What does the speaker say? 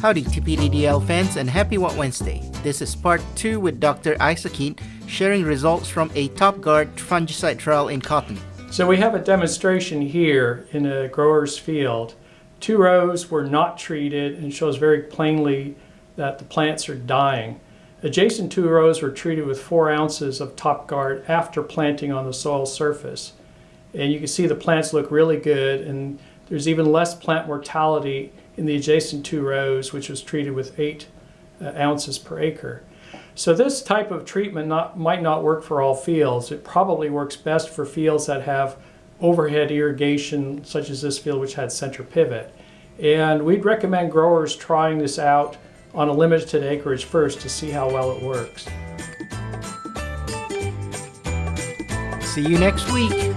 Howdy TPDDL fans and happy What Wednesday. This is part 2 with Dr. Isakeit sharing results from a Top Guard fungicide trial in cotton. So we have a demonstration here in a grower's field. Two rows were not treated and shows very plainly that the plants are dying. Adjacent two rows were treated with four ounces of Top Guard after planting on the soil surface. And you can see the plants look really good and there's even less plant mortality in the adjacent two rows, which was treated with eight uh, ounces per acre. So this type of treatment not, might not work for all fields. It probably works best for fields that have overhead irrigation, such as this field which had center pivot. And we'd recommend growers trying this out on a limited acreage first to see how well it works. See you next week.